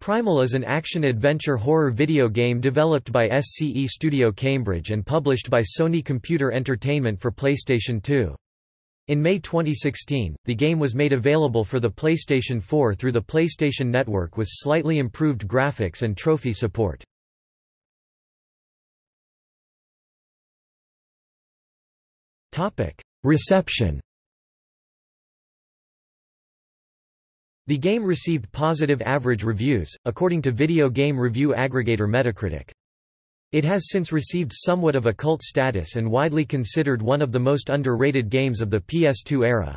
Primal is an action-adventure horror video game developed by SCE Studio Cambridge and published by Sony Computer Entertainment for PlayStation 2. In May 2016, the game was made available for the PlayStation 4 through the PlayStation Network with slightly improved graphics and trophy support. Reception The game received positive average reviews, according to video game review aggregator Metacritic. It has since received somewhat of a cult status and widely considered one of the most underrated games of the PS2 era.